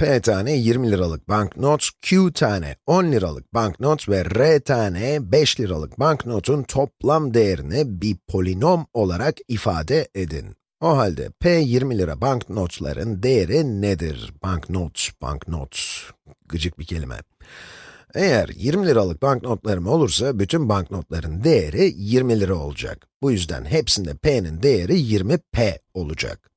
P tane 20 liralık banknot, Q tane 10 liralık banknot ve R tane 5 liralık banknotun toplam değerini bir polinom olarak ifade edin. O halde P 20 lira banknotların değeri nedir? Banknot, banknot, gıcık bir kelime. Eğer 20 liralık banknotlarım olursa, bütün banknotların değeri 20 lira olacak. Bu yüzden hepsinde P'nin değeri 20P olacak.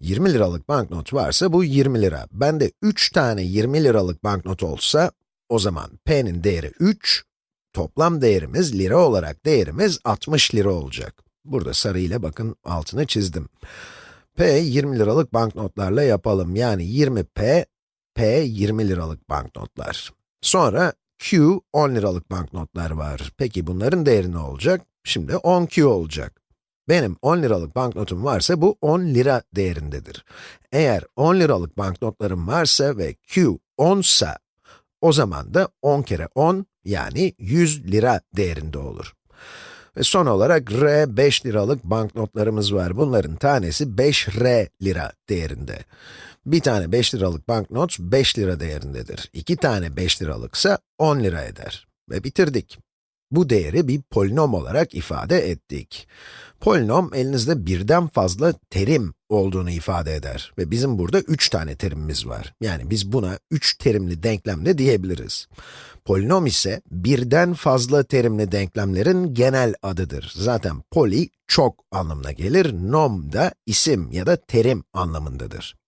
20 liralık banknot varsa bu 20 lira. Bende 3 tane 20 liralık banknot olsa, o zaman P'nin değeri 3, toplam değerimiz lira olarak değerimiz 60 lira olacak. Burada sarı ile bakın altını çizdim. P 20 liralık banknotlarla yapalım. Yani 20P, P 20 liralık banknotlar. Sonra Q 10 liralık banknotlar var. Peki bunların değeri ne olacak? Şimdi 10Q olacak. Benim 10 liralık banknotum varsa bu 10 lira değerindedir. Eğer 10 liralık banknotlarım varsa ve Q 10 sa, o zaman da 10 kere 10 yani 100 lira değerinde olur. Ve son olarak R 5 liralık banknotlarımız var. Bunların tanesi 5R lira değerinde. Bir tane 5 liralık banknot 5 lira değerindedir. İki tane 5 liralıksa 10 lira eder. Ve bitirdik. Bu değeri bir polinom olarak ifade ettik. Polinom, elinizde birden fazla terim olduğunu ifade eder. Ve bizim burada 3 tane terimimiz var. Yani biz buna 3 terimli denklem de diyebiliriz. Polinom ise birden fazla terimli denklemlerin genel adıdır. Zaten poli, çok anlamına gelir, nom da isim ya da terim anlamındadır.